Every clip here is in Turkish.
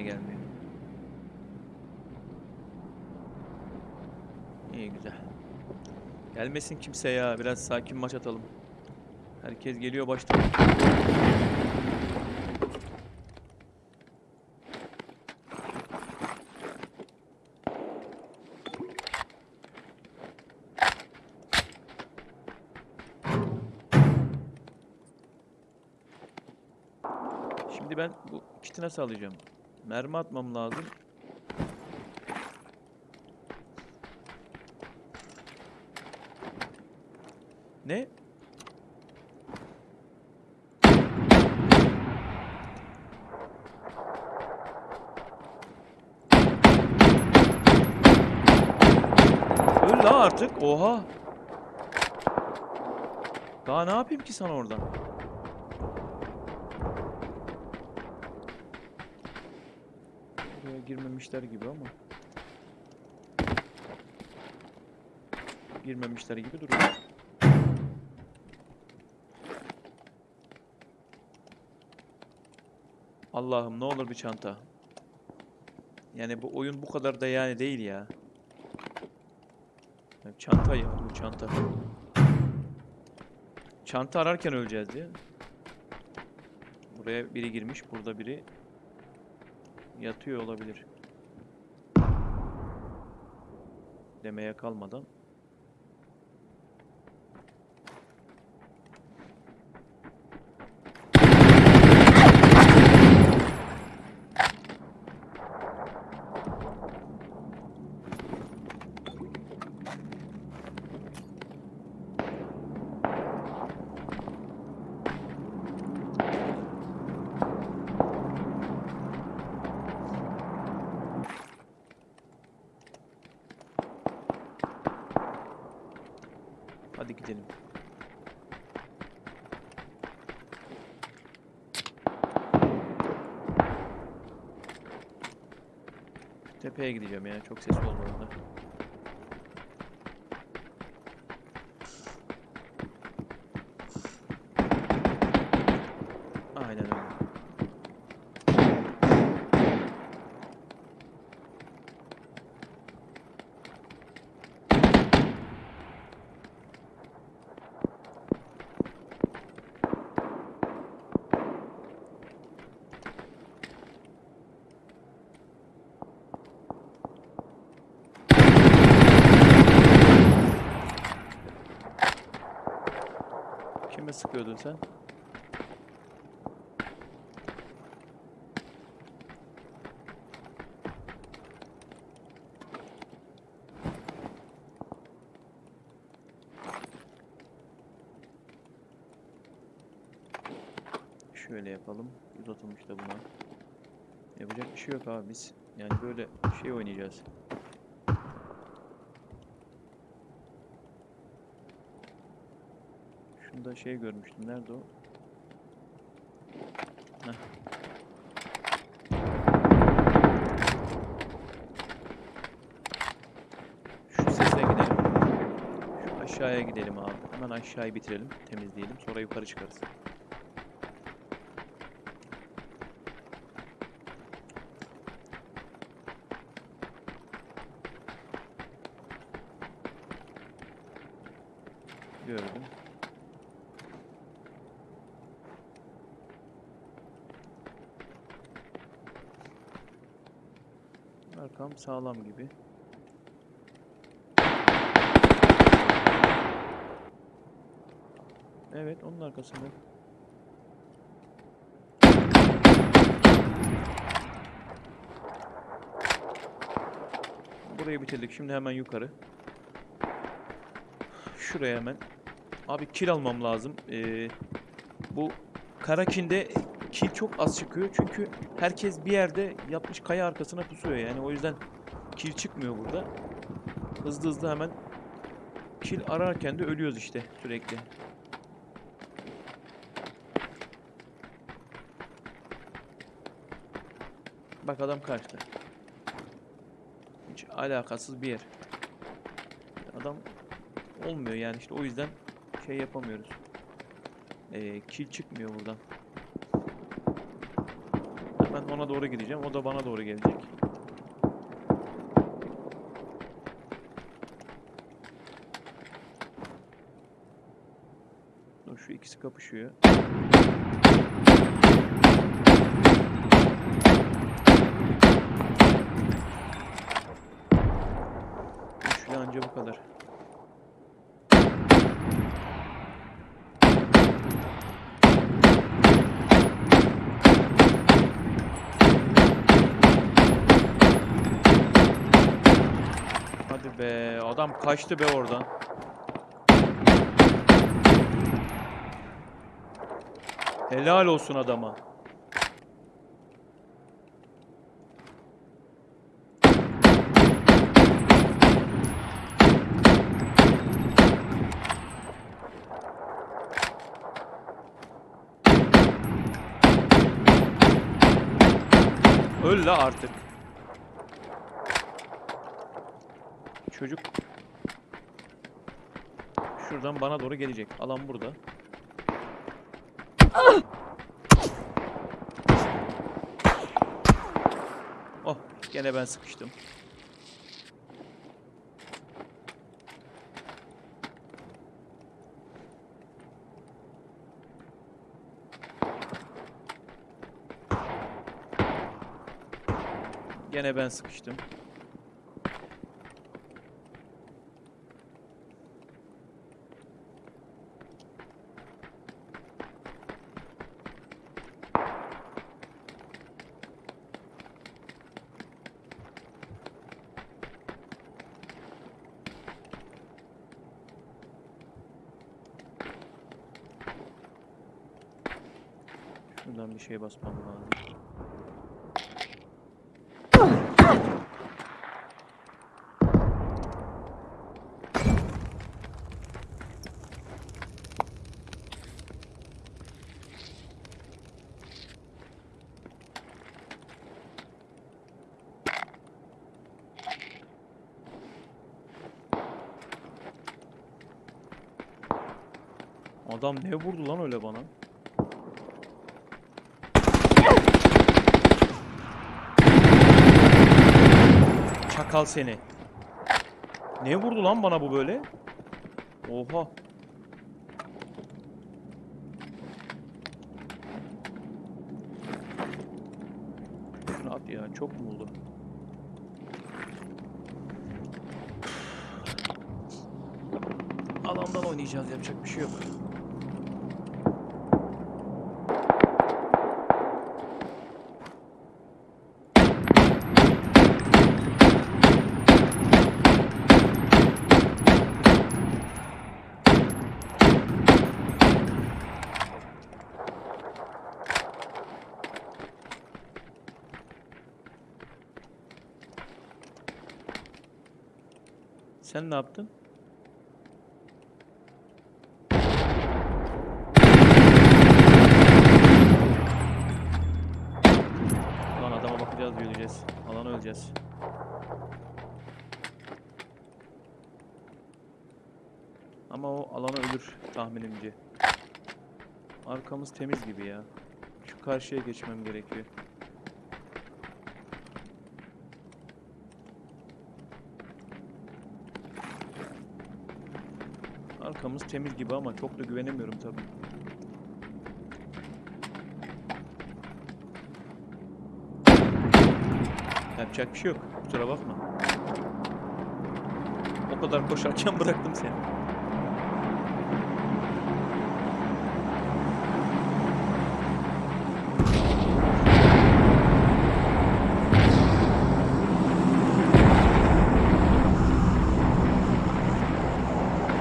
kimse gelmiyor. İyi güzel. Gelmesin kimse ya. Biraz sakin maç atalım. Herkes geliyor baştan. Şimdi ben bu kiti nasıl? Mermi atmam lazım. Ne? Öl artık. Oha. Daha ne yapayım ki sana oradan? Buraya girmemişler gibi ama. Girmemişler gibi duruyor. Allah'ım ne olur bir çanta. Yani bu oyun bu kadar da yani değil ya. Çanta ya bu çanta. Çanta ararken öleceğiz diye. Buraya biri girmiş, burada biri yatıyor olabilir. Demeye kalmadan. Hadi gidelim. Tepeye gideceğim ya. Çok ses olmadan. Aynen öyle. Kime sıkıyordun sen? Şöyle yapalım. Uzatılmış da buna. Yapacak bir şey yok abi biz. Yani böyle şey oynayacağız. Şunda şey görmüştüm. Nerede o? Heh. Şu sese gidelim. Şu aşağıya gidelim abi. Hemen aşağıyı bitirelim. Temizleyelim. Sonra yukarı çıkarız. Gördüm. Arkam sağlam gibi. Evet, onun arkasında. Burayı bitirdik. Şimdi hemen yukarı. Şuraya hemen. Abi kill almam lazım. Ee, bu Karakin'de kill çok az çıkıyor. Çünkü herkes bir yerde yapmış kaya arkasına pusuyor. Yani o yüzden kill çıkmıyor burada. Hızlı hızlı hemen kill ararken de ölüyoruz işte sürekli. Bak adam kaçtı. Hiç alakasız bir yer. Adam olmuyor yani işte o yüzden şey yapamıyoruz. Ee, kill çıkmıyor buradan. Ben ona doğru gideceğim. O da bana doğru gelecek. Dur şu ikisi kapışıyor. Üçlü anca bu kadar. Hadi be adam kaçtı be oradan. Helal olsun adama. Öl la artık. Çocuk şuradan bana doğru gelecek. Alan burada. Oh, gene ben sıkıştım. Gene ben sıkıştım. Şuradan bir şey basmam lazım. Adam ne vurdu lan öyle bana? Çakal seni. Ne vurdu lan bana bu böyle? Oha. Şunu at ya çok mu oldu? Alandan oynayacağız yapacak bir şey yok. Sen ne yaptın? Lan adama bakacağız, yürüyeceğiz. Alana öleceğiz. Ama o alana ölür tahminimce. Arkamız temiz gibi ya. Şu karşıya geçmem gerekiyor. Arkamız temiz gibi ama çok da güvenemiyorum tabii. Yapacak bir şey yok. Kusura bakma. O kadar koşarken bıraktım seni.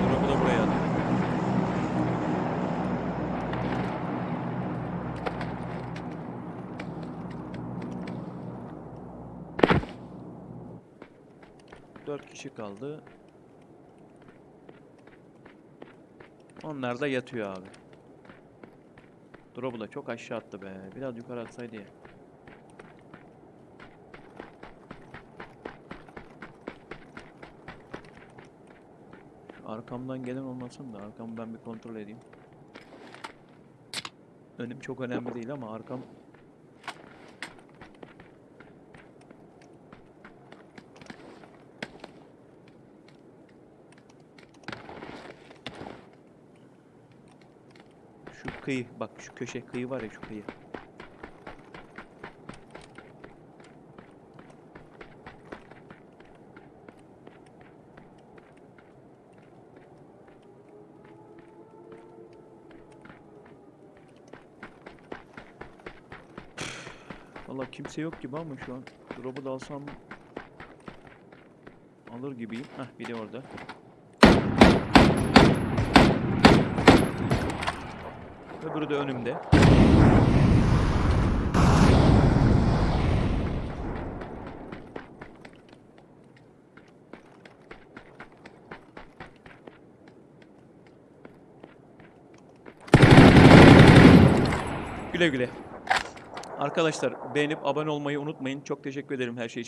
Drop'u da buraya at. Dört kişi kaldı. Onlar da yatıyor abi. Drop'u da çok aşağı attı be. Biraz yukarı atsaydı ya. Arkamdan gelen olmasın da arkamı ben bir kontrol edeyim. Önüm çok önemli değil ama arkam kıyı. Bak şu köşe kıyı var ya şu kıyı. Valla kimse yok gibi ama şu an drop'u da alsam alır gibiyim. Heh biri orada. Öbürü de önümde. Güle güle. Arkadaşlar beğenip abone olmayı unutmayın. Çok teşekkür ederim her şey için.